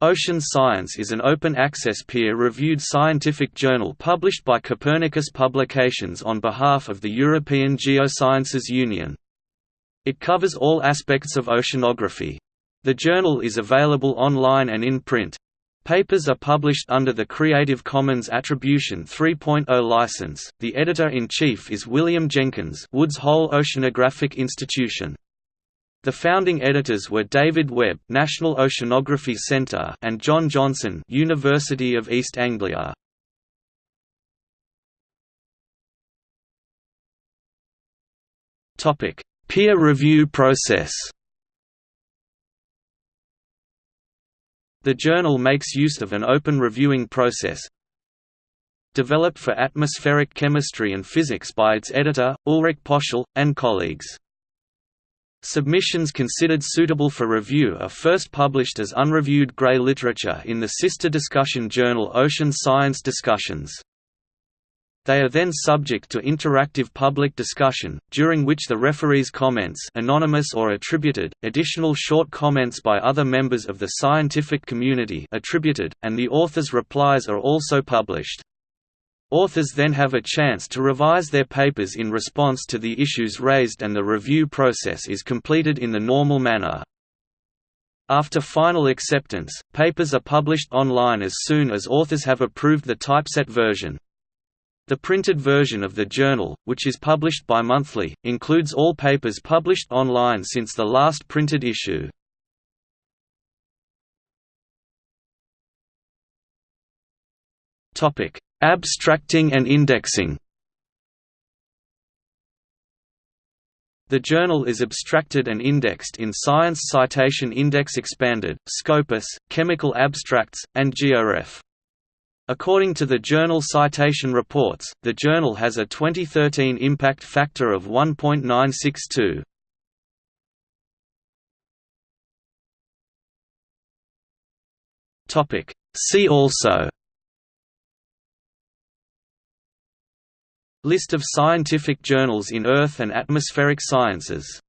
Ocean Science is an open-access peer-reviewed scientific journal published by Copernicus Publications on behalf of the European Geosciences Union. It covers all aspects of oceanography. The journal is available online and in print. Papers are published under the Creative Commons Attribution 3.0 license. The editor-in-chief is William Jenkins, Woods Hole Oceanographic Institution. The founding editors were David Webb, National Oceanography Centre, and John Johnson, University of East Anglia. Topic: Peer review process. The journal makes use of an open reviewing process, developed for atmospheric chemistry and physics by its editor, Ulrich Pöschl, and colleagues. Submissions considered suitable for review are first published as unreviewed grey literature in the sister discussion journal Ocean Science Discussions. They are then subject to interactive public discussion, during which the referee's comments anonymous or attributed, additional short comments by other members of the scientific community attributed, and the author's replies are also published. Authors then have a chance to revise their papers in response to the issues raised and the review process is completed in the normal manner. After final acceptance, papers are published online as soon as authors have approved the typeset version. The printed version of the journal, which is published bi-monthly, includes all papers published online since the last printed issue. Topic: Abstracting and indexing The journal is abstracted and indexed in Science Citation Index Expanded, Scopus, Chemical Abstracts, and GeoRef. According to the Journal Citation Reports, the journal has a 2013 impact factor of 1.962. See also List of scientific journals in Earth and atmospheric sciences